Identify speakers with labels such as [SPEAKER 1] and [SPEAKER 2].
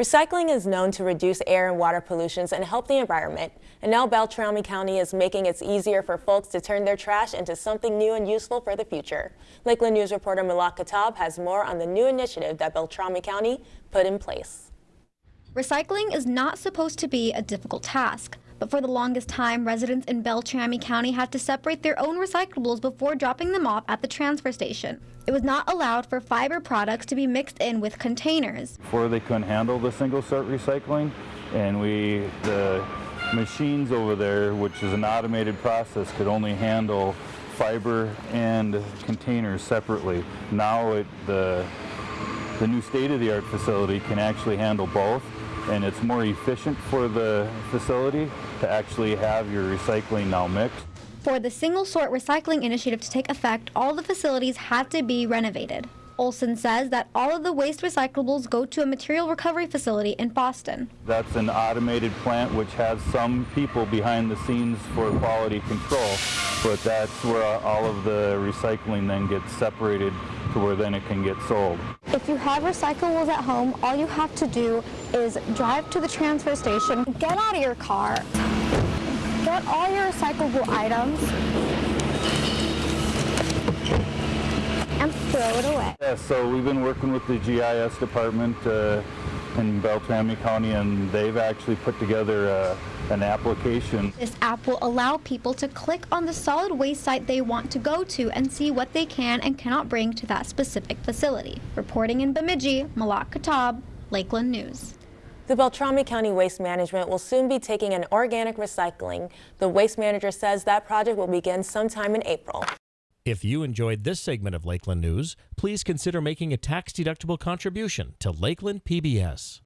[SPEAKER 1] Recycling is known to reduce air and water pollutions and help the environment. And now Beltrami County is making it easier for folks to turn their trash into something new and useful for the future. Lakeland News reporter Malak Katab has more on the new initiative that Beltrami County put in place.
[SPEAKER 2] Recycling is not supposed to be a difficult task. But for the longest time, residents in Beltrami County had to separate their own recyclables before dropping them off at the transfer station. It was not allowed for fiber products to be mixed in with containers.
[SPEAKER 3] Before they couldn't handle the single sort recycling, and we, the machines over there, which is an automated process, could only handle fiber and containers separately. Now it, the, the new state-of-the-art facility can actually handle both and it's more efficient for the facility to actually have your recycling now mixed.
[SPEAKER 2] For the single sort recycling initiative to take effect, all the facilities had to be renovated. Olson says that all of the waste recyclables go to a material recovery facility in Boston.
[SPEAKER 3] That's an automated plant which has some people behind the scenes for quality control, but that's where all of the recycling then gets separated to where then it can get sold.
[SPEAKER 2] If you have recyclables at home, all you have to do is drive to the transfer station, get out of your car, get all your recyclable items, and throw it away.
[SPEAKER 3] Yeah, so we've been working with the GIS department uh, in Beltrami County and they've actually put together uh, an application.
[SPEAKER 2] This app will allow people to click on the solid waste site they want to go to and see what they can and cannot bring to that specific facility. Reporting in Bemidji, Malak Katab, Lakeland News.
[SPEAKER 1] The Beltrami County Waste Management will soon be taking an organic recycling. The waste manager says that project will begin sometime in April.
[SPEAKER 4] If you enjoyed this segment of Lakeland News, please consider making a tax-deductible contribution to Lakeland PBS.